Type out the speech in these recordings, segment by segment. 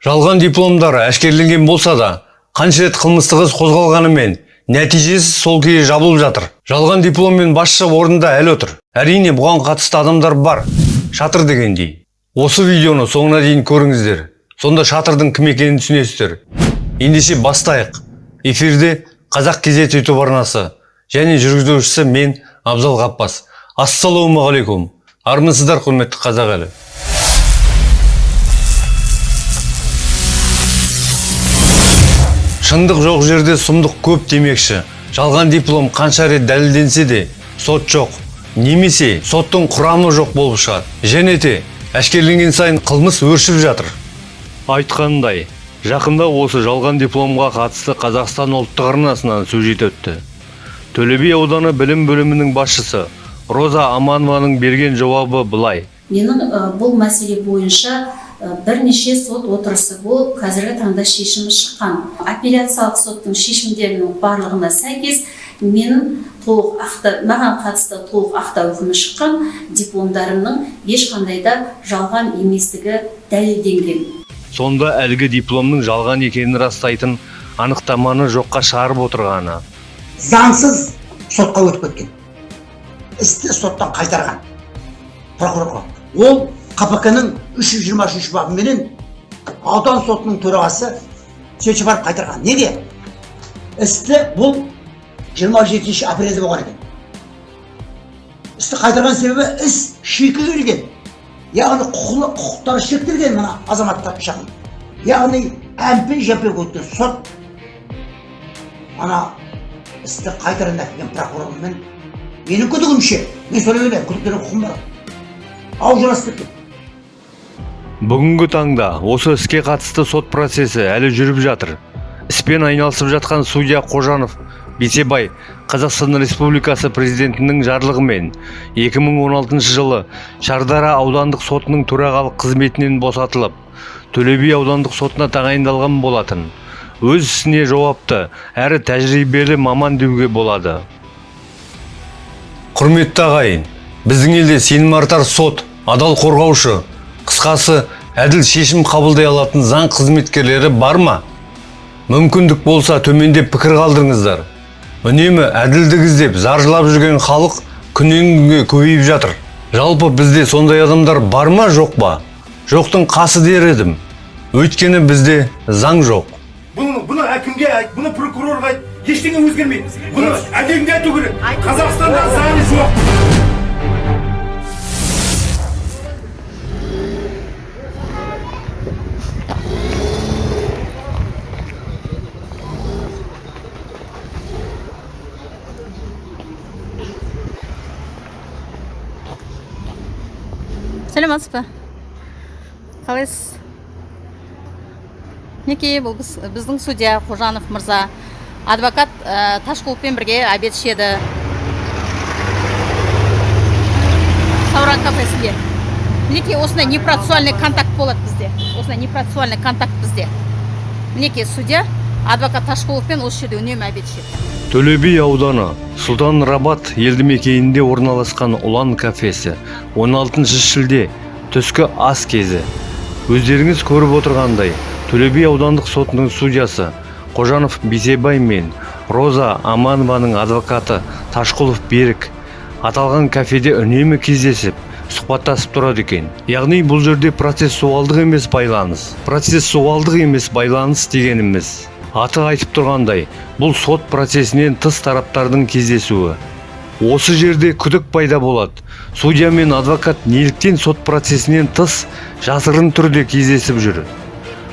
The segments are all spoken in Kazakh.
жалған дипломдар әшкереленген болса да қанша рет қылмыстық іс қозғалғанымен нәтижесі сол күйі жабылып жатыр. Жалған дипломмен басшы орында әлі отыр. Әрине бұған қатысты адамдар бар. Шатыр дегендей. Осы видеоны соңына дейін көріңіздер. Сонда шатырдың кім екенін түсінесіздер. Ендеше бастайық. Эфирде қазақ кезет ютуб арнасы және жүргізушісі мен абзал ғаппас ассалаумағалейкум. Армысыздар құрметті қазақ елі шындық жоқ жерде сұмдық көп демекші. Жалған диплом қанша рет дәлелденсе де сот жоқ. Немесе соттың құрамы жоқ болып шығады. Және де әшкереленген сайын қылмыс өршіп жатыр. Айтқандай жақында осы жалған дипломға қатысты қазақстан ұлттық арнасынан сюжет өтті. Төле би ауданы білім бөлімінің басшысы роза аманованың берген жауабы былай. Менің бұл мәселе бойынша бірнеше сот отырысы болып қазіргі таңда шешімі шыққан. Апелляциялық соттың шешімдерінің барлығына сәйкес менің толық ақты маған қатысты толық ақтау үкімі шыққан дипломдарымның ешқандай да жалған еместігі дәлелденген. Сонда әлгі дипломның жалған екенін растайтын анықтаманы жоққа шығарып отырғаны. Заңсыз сотқа өтіп кеткен. Істі соттан қайтарған прокурорға ол қпк ның үш жүз жиырма бабыменен аудан сотының төрағасы сөйтіп барып қайтарған. Неге? Істі бұл 27 апрельде болған екен. Істі қайтарған себебі іс шектелген яғни құқықтары шектелген мына азаматтар жағын яғни әмпей жәмпей өткен сот ана істі қайтадан әкелген прокурормен менің күдігімше мен солай ойлаймын күдіктену құқығым бар. Аужырасып кеткен. Бүгінгі таңда осы іске қатысты сот процесі әлі жүріп жатыр. Іспен айналысып жатқан судья қожанов бейсебай қазақстан республикасы президентінің жарлығымен 2016 жылы шардара аудандық сотының төрағалық қызметінен босатылып төле би аудандық сотына тағайындалған болатын. Өз ісіне жауапты әрі тәжірибелі маман деуге болады. Құрметті ағайын біздің елде сенім артар сот адал қорғаушы қысқасы әділ шешім қабылдай алатын заң қызметкерлері бар ма? Мүмкіндік болса төмендеп пікір қалдырыңыздар. Үнемі әділдік іздеп зар жылап жүрген халық күннен күнге көбейіп жатыр. Жалпы бізде сондай адамдар бар ма жоқ па? Жоқтың қасы дер едім. Өйткені бізде заң жоқ. Бұны бұны әкімге айт бұны прокурорға айт. Ештеңе өзгермейді. Бұны әлемге айту керек. Қазақстанда заң жоқ. Сәлеметсіз ба қалайсыз? Мінекей бұл біз, біздің судья қожанов мырза адвокат ә, ташқұловпен бірге обед ішеді. Сауран кафесінде. Мінекей осындай непроцессуальный контакт болады бізде. Осындай непроцессуальный контакт бізде. Мінекей судья адвокат ташқұловпен осы жерде үнемі обед ішеді төле би ауданы сұлтан рабат елді мекенінде орналасқан ұлан кафесі 16 шілде түскі ас кезі. Өздеріңіз көріп отырғандай төле би аудандық сотының судьясы қожанов бейсебай мен роза аманованың адвокаты ташқұлов берік аталған кафеде үнемі кездесіп сұхбаттасып тұрады екен. Яғни бұл жерде процессуалдық емес байланыс процессуалдық емес байланыс дегеніміз. Аты айтып тұрғандай бұл сот процесінен тыс тараптардың кездесуі. Осы жерде күдік пайда болады. Судья мен адвокат неліктен сот процесінен тыс жасырын түрде кездесіп жүр.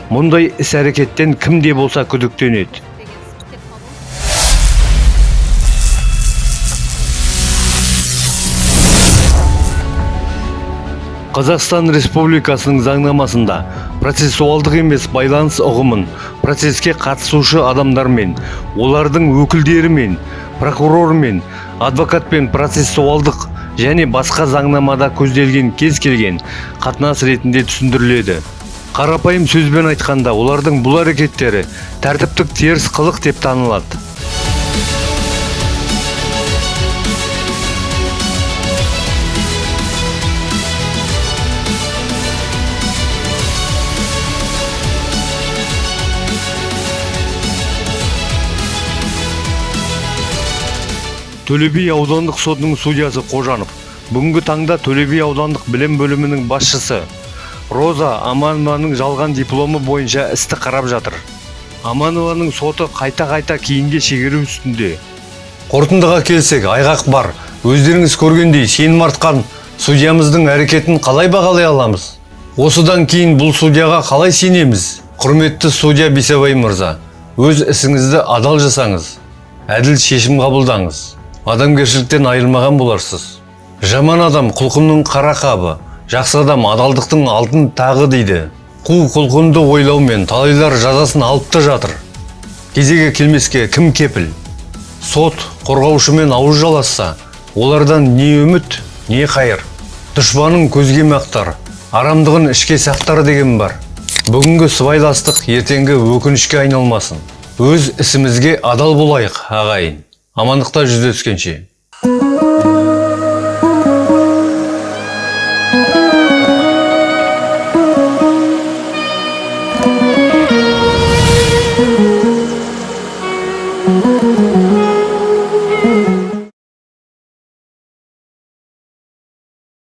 Мұндай іс әрекеттен кім де болса күдіктенеді. Қазақстан республикасының заңнамасында процессуалдық емес байланыс ұғымын процеске қатысушы адамдармен олардың өкілдерімен прокурормен адвокатпен процессуалдық және басқа заңнамада көзделген кез келген қатынас ретінде түсіндіріледі. Қарапайым сөзбен айтқанда олардың бұл әрекеттері тәртіптік теріс қылық деп танылады. Төле би аудандық сотының судьясы қожанов бүгінгі таңда төле би аудандық білім бөлімінің басшысы роза аманованың жалған дипломы бойынша істі қарап жатыр. Аманованың соты қайта-қайта кейінге шегеру үстінде. Қорытындыға келсек айғақ бар. Өздеріңіз көргендей сенім артқан судьямыздың әрекетін қалай бағалай аламыз? Осыдан кейін бұл судьяға қалай сенеміз? Құрметті судья бейсебай мырза өз ісіңізді адал жасаңыз әділ шешім қабылдаңыз. Адамгершіліктен айырмаған боларсыз. Жаман адам құлқынның қара қабы жақсы адам адалдықтың алтын тағы дейді. Қу құлқынды ойлаумен талайлар жазасын алып та жатыр. Кезегі келмеске кім кепіл? Сот қорғаушымен ауыз жаласса олардан не үміт не қайыр. Дұшпанын көзге мақтар арамдығын ішке сақтар деген бар. Бүгінгі сыбайластық ертеңгі өкінішке айналмасын. Өз ісімізге адал болайық ағайын. Амандықта жүздескенше